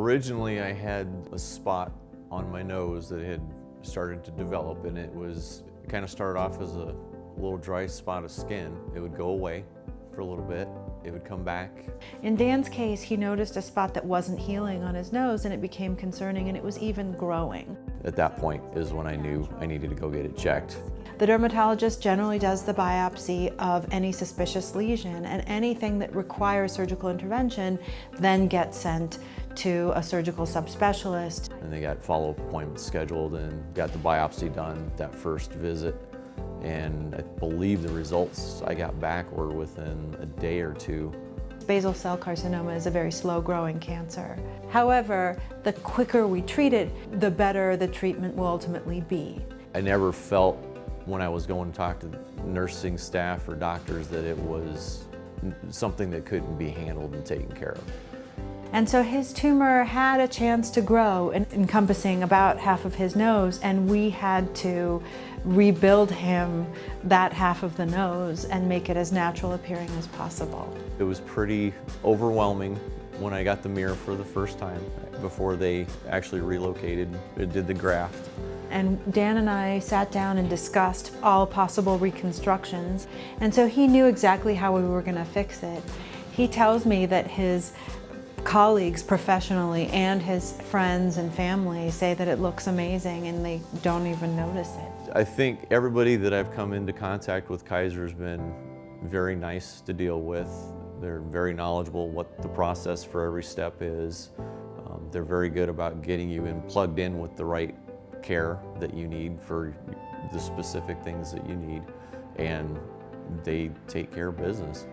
Originally I had a spot on my nose that had started to develop and it was, it kind of started off as a little dry spot of skin. It would go away for a little bit, it would come back. In Dan's case, he noticed a spot that wasn't healing on his nose and it became concerning and it was even growing. At that point is when I knew I needed to go get it checked. The dermatologist generally does the biopsy of any suspicious lesion and anything that requires surgical intervention then gets sent to a surgical subspecialist. And they got follow-up appointments scheduled and got the biopsy done that first visit. And I believe the results I got back were within a day or two. Basal cell carcinoma is a very slow growing cancer. However, the quicker we treat it, the better the treatment will ultimately be. I never felt when I was going to talk to nursing staff or doctors that it was something that couldn't be handled and taken care of. And so his tumor had a chance to grow, encompassing about half of his nose, and we had to rebuild him that half of the nose and make it as natural appearing as possible. It was pretty overwhelming when I got the mirror for the first time before they actually relocated, it did the graft. And Dan and I sat down and discussed all possible reconstructions. And so he knew exactly how we were going to fix it. He tells me that his colleagues professionally and his friends and family say that it looks amazing and they don't even notice it. I think everybody that I've come into contact with Kaiser has been very nice to deal with. They're very knowledgeable what the process for every step is. Um, they're very good about getting you in plugged in with the right care that you need for the specific things that you need and they take care of business.